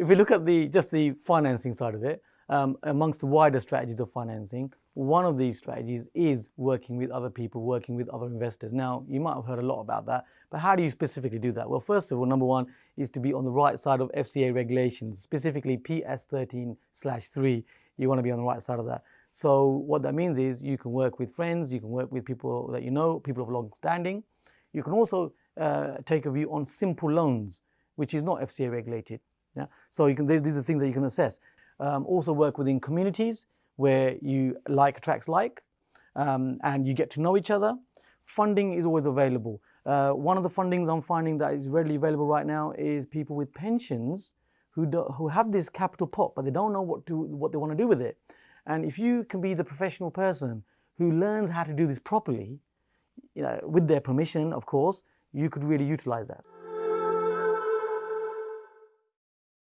if we look at the just the financing side of it, um, amongst the wider strategies of financing, one of these strategies is working with other people, working with other investors. Now, you might have heard a lot about that, but how do you specifically do that? Well, first of all, number one is to be on the right side of FCA regulations, specifically PS 13 slash 3. You want to be on the right side of that. So what that means is you can work with friends, you can work with people that you know, people of long standing. You can also uh, take a view on simple loans, which is not FCA regulated. Yeah? So you can, these are things that you can assess. Um, also work within communities where you like attracts like um, and you get to know each other. Funding is always available. Uh, one of the fundings I'm finding that is readily available right now is people with pensions who, do, who have this capital pot, but they don't know what, to, what they want to do with it. And if you can be the professional person who learns how to do this properly, you know, with their permission, of course, you could really utilize that.